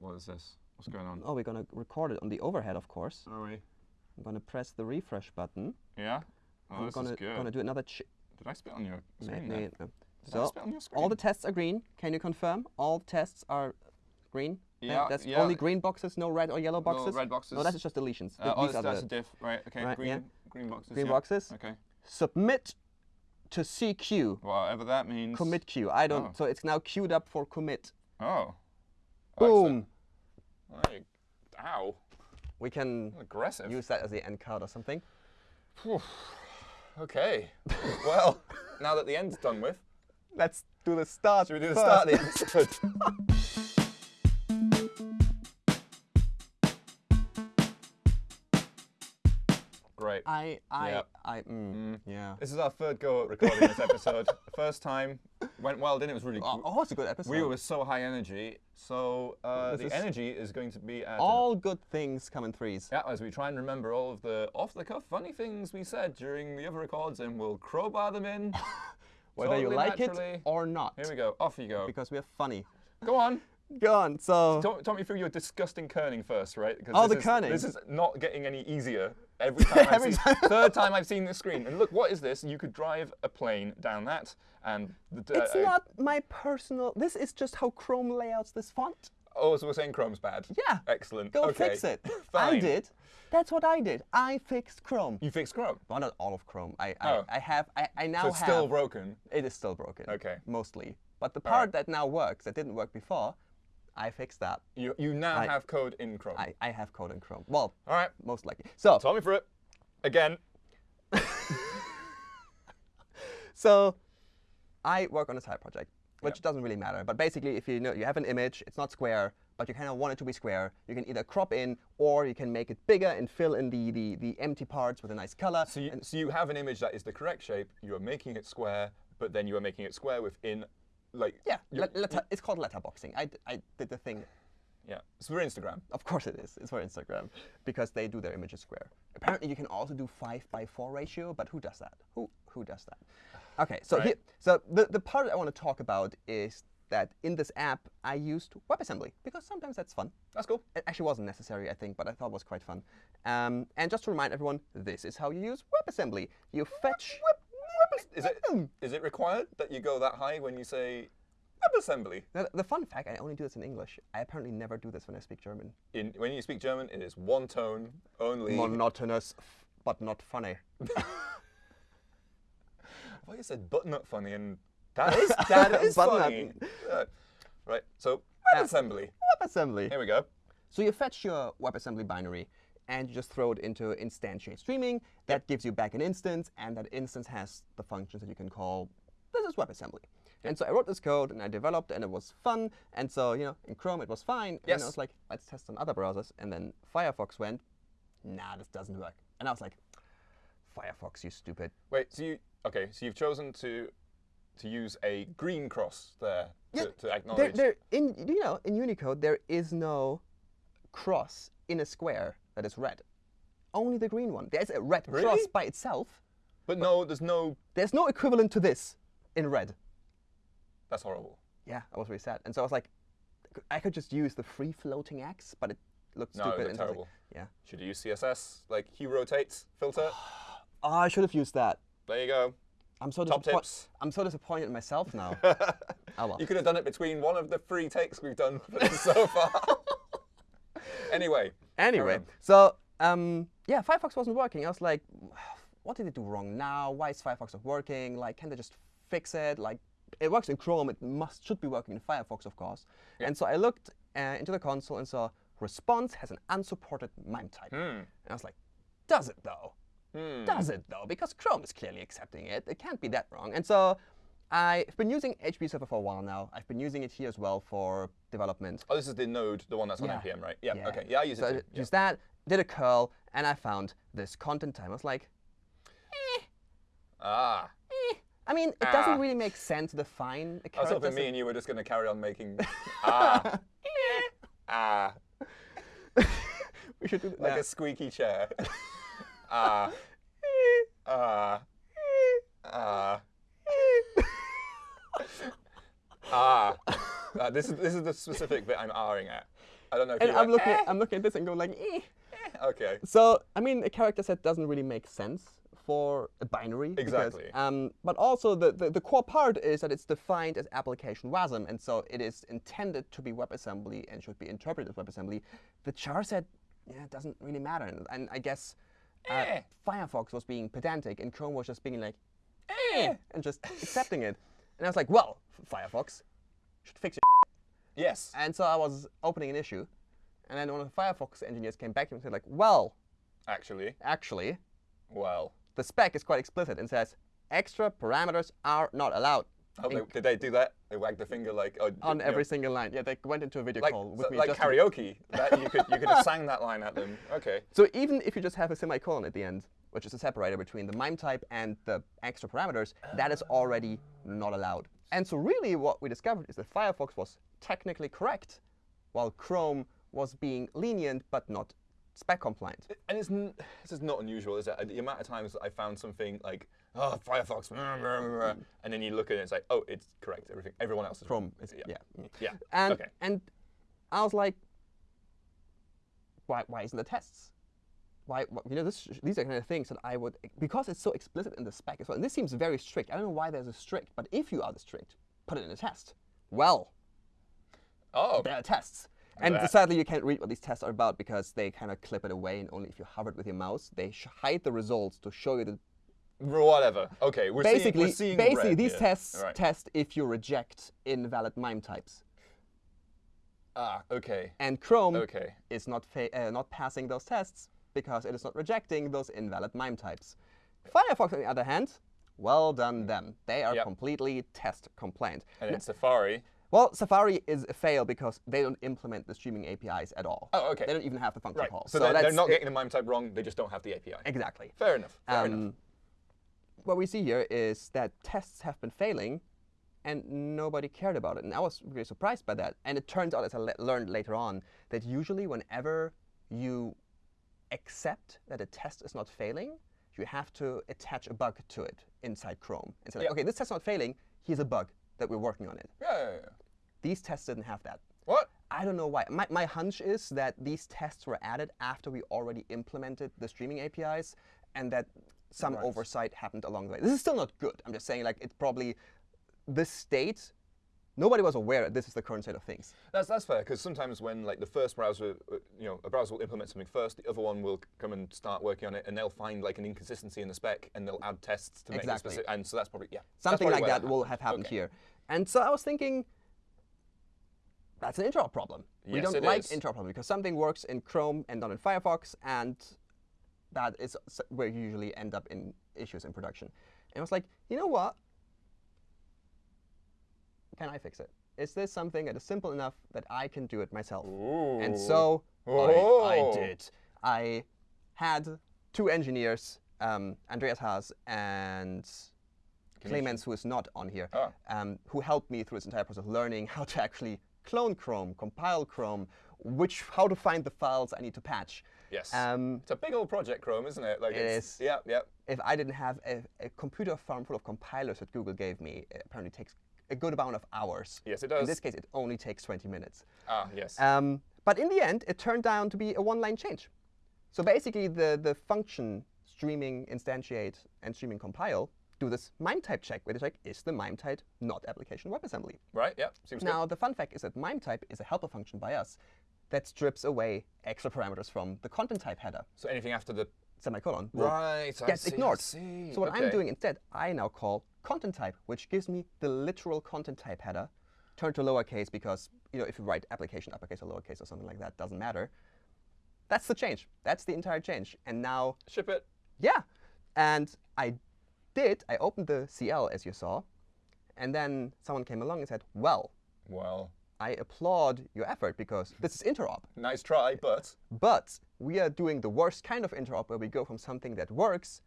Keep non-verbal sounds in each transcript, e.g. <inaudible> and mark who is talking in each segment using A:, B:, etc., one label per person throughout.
A: What, what is this? What's going on?
B: Oh, we're gonna record it on the overhead, of course.
A: Are we?
B: I'm gonna press the refresh button.
A: Yeah. Oh,
B: I'm
A: this
B: gonna
A: is good.
B: gonna do another. Ch-
A: Did I spit on your screen?
B: ma-
A: there?
B: no.
A: Did I
B: So
A: spit on your screen?
B: all the tests are green. Can you confirm? All tests are green.
A: Yeah,
B: That's
A: yeah.
B: only green boxes, no red or yellow boxes.
A: red boxes.
B: No, that's just deletions.
A: Uh, oh, that's, that's a diff. Right. Okay.
B: Right,
A: green.
B: yeah.
A: Green boxes.
B: green
A: yeah.
B: boxes.
A: Okay.
B: Submit to CQ.
A: Whatever that means.
B: Commit queue. I don't.
A: Oh.
B: So it's now queued up for commit.
A: Oh.
B: Boom.
A: Right. Ow.
B: We can
A: Aggressive.
B: use that as the end card or something.
A: Okay. well, <laughs> now that the end's done with,
B: Let's do the start.
A: should we do the
B: first.
A: start of the episode? <laughs> Great.
B: I, I,
A: Yep.
B: I, mm, yeah.
A: This is our third go at recording this episode. <laughs> First time went well, didn't it? It was really.
B: Oh, oh, it's a good episode.
A: we were so high energy, so uh, the energy is going to be at
B: all good things come in threes.
A: Yeah, as we try and remember all of the off-the-cuff funny things we said during the other records, and we'll crowbar them in. <laughs>
B: Whether you like
A: naturally.
B: it or not.
A: Here we go. Off you go.
B: Because we're funny.
A: Go on.
B: Go on. So,
A: Talk, talk me through your disgusting kerning first, right?
B: Oh,
A: this
B: the
A: is-
B: kerning.
A: This is not getting any easier every <laughs> time. I've
B: Every
A: seen,
B: time.
A: Third time I've seen this screen, and look, what is this? You could drive a plane down that, and the,
B: it's
A: uh,
B: not my personal. This is just how Chrome layouts this font.
A: Oh, so we're saying Chrome's bad.
B: Yeah.
A: Excellent.
B: Go
A: okay.
B: fix it. <laughs> I
A: Fine.
B: did. That's what I did. I fixed Chrome.
A: You fixed Chrome.
B: Well, not all of Chrome. I, I,
A: Oh.
B: I have. I, I now
A: So it's
B: have.
A: still broken.
B: It is still broken.
A: Okay.
B: Mostly. But the part
A: right.
B: that now works, that didn't work before, I fixed that.
A: You you now
B: I-
A: have code in Chrome.
B: I, I have code in Chrome. Well,
A: All right.
B: most likely. So,
A: Talk me through it. Again. <laughs>
B: so I work on a side project, which
A: Yep.
B: doesn't really matter. But basically, if you know you have an image, it's not square, but you kind of want it to be square. You can either crop in, or you can make it bigger and fill in the the, the empty parts with a nice color.
A: So you, so you have an image that is the correct shape. You are making it square, but then you are making it square within, like.
B: yeah,
A: you-
B: let, letter, it's called letterboxing. I, I did the thing.
A: Yeah. It's for Instagram.
B: Of course it is. It's for Instagram because they do their images square. Apparently, you can also do five by four ratio, but who does that? Who who does that? Okay, so
A: Right.
B: here, so the the part I want to talk about is that in this app I used WebAssembly because sometimes that's fun.
A: That's cool.
B: It actually wasn't necessary, I think, but I thought it was quite fun. Um, and just to remind everyone, this is how you use WebAssembly. You fetch.
A: Is it is it required that you go that high when you say WebAssembly?
B: Now, the fun fact, I only do this in English. I apparently never do this when I speak German.
A: In when you speak German, it is one tone only.
B: Monotonous, but not funny. <laughs>
A: I thought you said butternut funny, and that is <laughs> that is funny. Uh, right. So WebAssembly.
B: WebAssembly.
A: Here we go.
B: So you fetch your WebAssembly binary and you just throw it into instantiate streaming. That gives you back an instance, and that instance has the functions that you can call. This is WebAssembly. And so I wrote this code and I developed, and it was fun. And so you know, in Chrome it was fine.
A: Yes. And.
B: I was like, let's test on other browsers. And then Firefox went, nah, this doesn't work. And I was like, Firefox, you stupid.
A: Wait. So you okay? So you've chosen to to use a green cross there
B: Yeah,
A: to, to
B: There, there, in you know, in Unicode there is no cross in a square that is red. Only the green one. There's a red cross by itself.
A: but no, there's no.
B: There's no equivalent to this in red.
A: That's horrible.
B: Yeah, I was really sad. And so I was like, I could just use the free floating X, but it looked
A: No,
B: stupid. so
A: terrible.
B: like, yeah.
A: Should you use CSS like hue rotates filter?
B: Oh, <gasps> I should have used that.
A: there you go.
B: I'm so
A: Top
B: disappointed.
A: tips.
B: I'm so disappointed in myself <laughs> now. oh well.
A: You could have done it between one of the three takes we've done <laughs> so far. <laughs> anyway.
B: Anyway,
A: on.
B: so um, yeah, Firefox wasn't working. I was like, <sighs> what did it do wrong now? Why is Firefox not working? Like, can they just fix it? Like, it works in Chrome. It must should be working in Firefox, of course. And so I looked uh, into the console and saw response has an unsupported MIME type. And I was like, does it though?
A: Hmm.
B: Does it though? Because Chrome is clearly accepting it. It can't be that wrong. And so I've been using HTTP Server for a while now. I've been using it here as well for development.
A: Oh, this is the node, the one that's on
B: Yeah.
A: npm, right? Yeah. Okay. Yeah, I use
B: so
A: it
B: I
A: too. Yeah.
B: used that, did a curl, and I found this content type. I was like,
A: Ah.
B: eh. I mean, it
A: Ah.
B: doesn't really make sense to define
A: I was hoping me and you were just going to carry on making <laughs> ah. ah. <laughs>
B: we should do that.
A: Like a squeaky chair. <laughs> ah. Ah. Ah. <laughs> Ah. Uh, this is this is the specific bit I'm ahhing at. I don't know if
B: And I'm
A: went,
B: looking,
A: "Eh,
B: I'm looking at this and going like, eh.
A: eh." Okay.
B: So I mean, a character set doesn't really make sense for a binary. because,
A: Exactly.
B: um, but also the, the the core part is that it's defined as application WASM, and so it is intended to be WebAssembly and should be interpreted as WebAssembly. The char set, yeah, doesn't really matter, and, and I guess. Uh,
A: Eh.
B: Firefox was being pedantic, and Chrome was just being like,
A: Eh.
B: and just accepting it. And I was like, well, Firefox should fix it.
A: Yes.
B: And so I was opening an issue, and then one of the Firefox engineers came back to me and said, like, well,
A: Actually,
B: actually,
A: well.
B: the spec is quite explicit and says extra parameters are not allowed
A: Oh, they, did they do that? They wagged the finger like oh,
B: on
A: you
B: every
A: know,
B: single line. Yeah, they went into a video
A: like
B: call with
A: so-
B: me.
A: like
B: just
A: karaoke. that you could you could have <laughs> sang that line at them. Okay.
B: So even if you just have a semicolon at the end, which is a separator between the MIME type and the extra parameters, that is already not allowed. And so really what we discovered is that Firefox was technically correct, while Chrome was being lenient but not spec compliant.
A: And it's n- this is not unusual, is it? Uh, the amount of times I found something like oh Firefox, <laughs> and then you look at it and it's like oh it's correct. Everything everyone else is
B: Chrome is
A: yeah.
B: yeah.
A: Yeah.
B: And
A: okay.
B: and I was like, why why isn't the tests? Why, you know this these are kind of things that I would because it's so explicit in the spec as well. And this seems very strict. I don't know why there's a strict, but if you are the strict, put it in a test. Well,
A: Oh.
B: there are tests. And
A: Blah.
B: sadly, you can't read what these tests are about because they kind of clip it away, and only if you hover it with your mouse, they sh- hide the results to show you the
A: Whatever. Okay. We're
B: basically
A: seeing, we're seeing
B: basically
A: red
B: these tests
A: right.
B: test if you reject invalid MIME types.
A: ah. Okay.
B: And Chrome
A: Okay.
B: is not fa- uh, not passing those tests because it is not rejecting those invalid MIME types. Firefox, on the other hand, well done them. They are
A: Yep.
B: completely test compliant.
A: And in Safari.
B: Well, Safari is a fail because they don't implement the streaming APIs at all.
A: Oh, okay.
B: They don't even have the function
A: Right.
B: call.
A: So, they're, they're
B: that's
A: not getting the MIME type wrong. They just don't have the API.
B: exactly.
A: Fair enough. Fair enough.
B: Um, what we see here is that tests have been failing and nobody cared about it. And I was really surprised by that. And it turns out, as I le- learned later on, that usually whenever you accept that a test is not failing, you have to attach a bug to it inside Chrome. And say, like, okay, this test's not failing, here's a bug that we're working on it.
A: Yeah, yeah, yeah.
B: These tests didn't have that.
A: What?
B: I don't know why. My, my hunch is that these tests were added after we already implemented the streaming APIs and that some
A: Right.
B: oversight happened along the way. This is still not good. I'm just saying, like, it's probably this state, nobody was aware that this is the current state of things.
A: That's that's fair because sometimes when like the first browser, uh, you know, a browser will implement something first, the other one will come and start working on it, and they'll find like an inconsistency in the spec, and they'll add tests to make it
B: Exactly.
A: specific. And so that's probably yeah.
B: Something
A: probably
B: like
A: where
B: that will have
A: happened. Okay.
B: here. And so I was thinking, that's an interop problem. we
A: Yes,
B: don't
A: it
B: like
A: is.
B: interop problem because something works in Chrome and not in Firefox, and that is where you usually end up in issues in production. And I was like, you know what? Can I fix it? Is this something that is simple enough that I can do it myself? And
A: Ooh.
B: so I, I
A: Oh.
B: did. I had two engineers, um, Andreas Haas and Clemens, who is not on here,
A: Ah.
B: um, who helped me through this entire process of learning how to actually clone Chrome, compile Chrome, which how to find the files I need to patch.
A: Yes.
B: Um,
A: it's a big old project, Chrome, isn't it? Like
B: It
A: it's,
B: is.
A: Yeah, yeah.
B: if I didn't have a, a computer farm full of compilers that Google gave me, it apparently takes a good amount of hours.
A: Yes, it does.
B: In this case, it only takes 20 minutes.
A: Ah, yes.
B: Um, but in the end, it turned out to be a one-line change. So basically, the, the function streaming instantiate and streaming compile do this MIME type check, where they check, is the MIME type not application WebAssembly?
A: right. Yeah. Seems
B: Now, the fun fact is that MIME type is a helper function by us that strips away extra parameters from the content type header.
A: So anything after the
B: semicolon,
A: right
B: gets
A: see,
B: ignored. So what I'm doing instead, I now call content type, which gives me the literal content type header, turned to lowercase because you know if you write application uppercase or lowercase or something like that, doesn't matter. That's the change. That's the entire change. And now,
A: Ship it.
B: yeah, and I did. I opened the CL as you saw, and then someone came along and said, "Well,
A: Well,
B: I applaud your effort because this is interop."
A: nice try, but
B: But we are doing the worst kind of interop where we go from something that works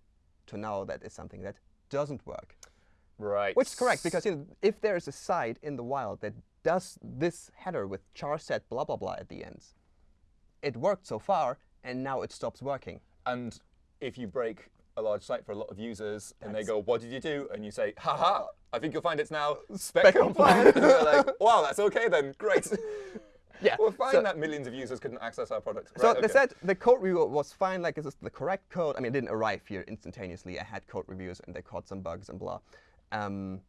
B: to now that is something that doesn't work.
A: Right.
B: Which is correct because you know, if there is a site in the wild that does this header with char set blah blah blah at the end, it worked so far and now it stops working.
A: And if you break a large site for a lot of users and they go, what did you do? And you say, haha, I think you'll find it's now
B: Spec
A: spec compliant. and they're like, wow, that's okay then, great. <laughs> <laughs>
B: Yeah,
A: We're fine
B: so-
A: that millions of users couldn't access our product.
B: So
A: Right,
B: they said the code review was fine, like is this is the correct code. I mean, it didn't arrive here instantaneously. I had code reviews and they caught some bugs and blah. Um,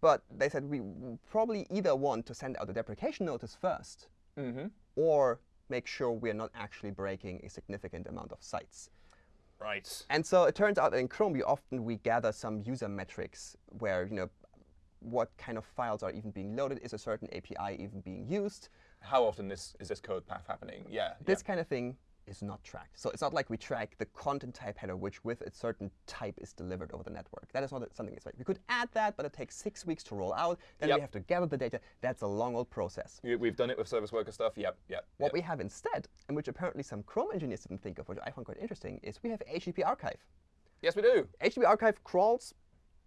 B: but they said we probably either want to send out a deprecation notice first
A: Mhm.
B: or make sure we're not actually breaking a significant amount of sites.
A: Right.
B: And so it turns out that in Chrome, we often we gather some user metrics where, you know, what kind of files are even being loaded, is a certain API even being used.
A: How often this is this code path happening? Yeah.
B: This kind of thing is not tracked. So it's not like we track the content type header, which with a certain type is delivered over the network. That is not something that's right. We could add that, but it takes six weeks to roll out. Then
A: Yep.
B: we have to gather the data. That's a long old process.
A: We- We've done it with service worker stuff. Yep. Yep.
B: What
A: yep.
B: we have instead, and which apparently some Chrome engineers didn't think of, which I find quite interesting, is we have HTTP archive.
A: Yes, we do.
B: HTTP archive crawls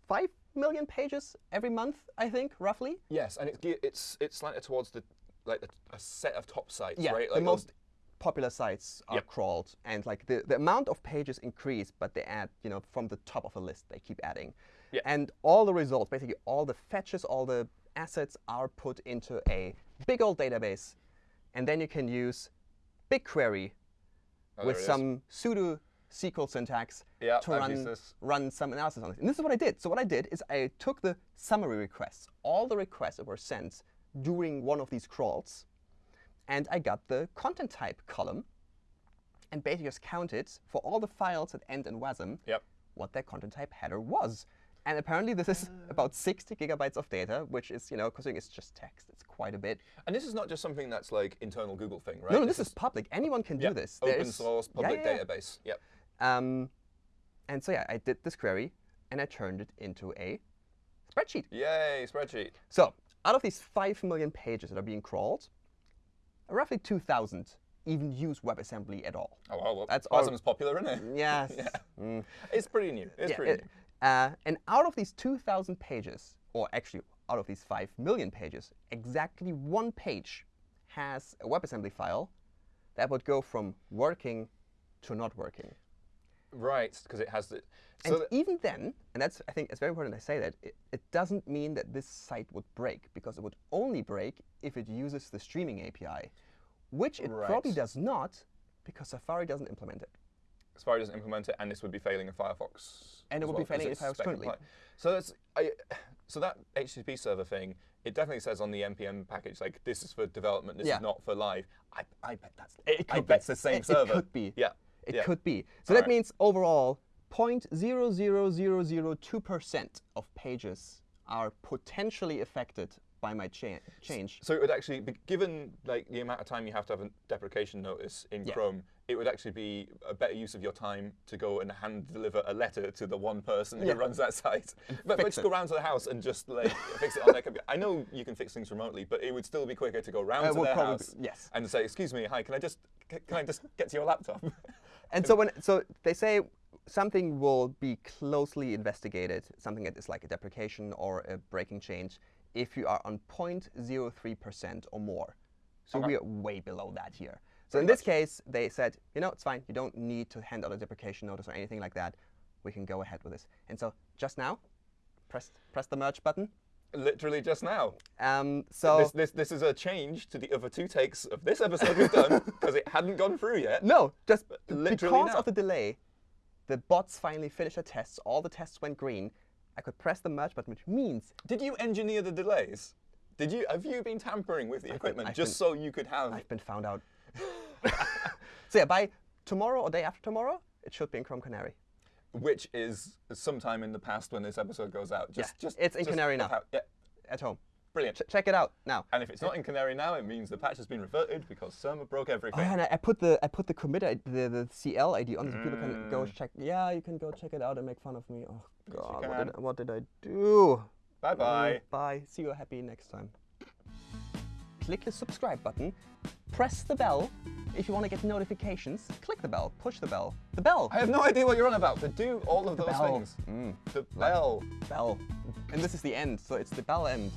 B: 5 million pages every month, I think, roughly.
A: Yes, and it's it's it's slanted towards the like the, a set of top sites,
B: Yeah,
A: right?
B: the
A: Like those-
B: most popular sites are
A: Yep.
B: crawled, and like the, the amount of pages increase, but they add, you know, from the top of a list, they keep adding.
A: Yeah.
B: And all the results, basically all the fetches, all the assets are put into a big old database, and then you can use BigQuery
A: Oh,
B: with
A: is.
B: some pseudo SQL syntax
A: Yeah,
B: to run, run some analysis on it. And this is what I did. So what I did is I took the summary requests, all the requests that were sent during one of these crawls, and I got the content type column, and basically just counted for all the files that end in WASM
A: Yep.
B: what their content type header was. And apparently this is about 60 gigabytes of data, which is, you know, considering it's just text, it's quite a bit.
A: And this is not just something that's like internal Google thing, right?
B: No, no, this, is public. Anyone can
A: yeah,
B: do this.
A: Open
B: is-
A: source,
B: yeah,
A: public
B: yeah, yeah.
A: database. Yep.
B: Um, and so yeah, I did this query and I turned it into a spreadsheet.
A: Yay, spreadsheet.
B: So out of these 5 million pages that are being crawled, roughly 2,000 even use WebAssembly at all.
A: Oh, well, well
B: That's
A: Wasm's popular, isn't it?
B: Yes. <laughs>
A: Yeah.
B: Mm.
A: It's pretty new. It's
B: Yeah,
A: pretty
B: it- uh, and out of these 2,000 pages, or actually out of these 5 million pages, exactly one page has a WebAssembly file that would go from working to not working.
A: Right, because it has the.
B: And
A: So that-
B: even then, and that's I think it's very important I say that, it, it doesn't mean that this site would break because it would only break if it uses the streaming API, which it probably does not because Safari doesn't implement it.
A: Safari doesn't implement it, and this would be failing in Firefox.
B: And it would be failing in Firefox currently.
A: So that's I, so that HTTP server thing. It definitely says on the npm package like this is for development. This
B: Yeah.
A: is not for live. I, I bet that's
B: It
A: I bet
B: be.
A: it's the same
B: It- it
A: server.
B: could be.
A: Yeah.
B: It
A: yeah.
B: could be. So
A: All
B: that
A: right.
B: means overall, 0.00002% of pages are potentially affected by my cha- change.
A: So it would actually be given like the amount of time you have to have a deprecation notice in
B: Yeah.
A: Chrome. It would actually be a better use of your time to go and hand deliver a letter to the one person
B: Yeah.
A: who runs that site. But, but just
B: it.
A: go round to the house and just like fix it on their computer. I know you can fix things remotely, but it would still be quicker to go round
B: Uh,
A: to
B: would
A: their house
B: yes.
A: and say, "Excuse me, hi, can I just can I just get to your laptop?" <laughs>
B: And so when so they say something will be closely investigated, something that is like a deprecation or a breaking change, if you are on 0.03% or more. So
A: Okay.
B: we are way below that here. So
A: Pretty
B: in this
A: much.
B: case, they said, you know, it's fine. You don't need to hand out a deprecation notice or anything like that. We can go ahead with this. And so just now, press press the merge button.
A: Literally just now.
B: Um, so
A: This, this this is a change to the other two takes of this episode we've done <laughs> because it hadn't gone through yet.
B: No, just
A: literally
B: because
A: now.
B: of the delay, the bots finally finished their tests. All the tests went green. I could press the merge button, which means
A: Did you engineer the delays? Did you have you been tampering with the equipment
B: I've
A: just so you could have?
B: I've been found out. <laughs> so yeah, by tomorrow or day after tomorrow, it should be in Chrome Canary.
A: Which is sometime in the past when this episode goes out. Just,
B: Yeah,
A: just
B: it's in
A: just
B: Canary now.
A: how- yeah,
B: At home.
A: brilliant.
B: Ch- check it out now.
A: and if it's not in Canary now, it means the patch has been reverted because Surma broke
B: Oh,
A: everything.
B: yeah, and I, I put the I put the commit ID, the the CL ID on so people can go
A: Mm.
B: check. Yeah, you can go check it out and make fun of me. Oh God, what did, what did I do?
A: bye bye.
B: Mm, Bye. See you happy next time. Click the subscribe button. Press the bell. If you want to get notifications, click the bell. Push the bell. The bell.
A: I have no idea what you're on about, but do all of those
B: bell.
A: things.
B: Mm,
A: The bell.
B: bell. And this is the end, so it's the bell end.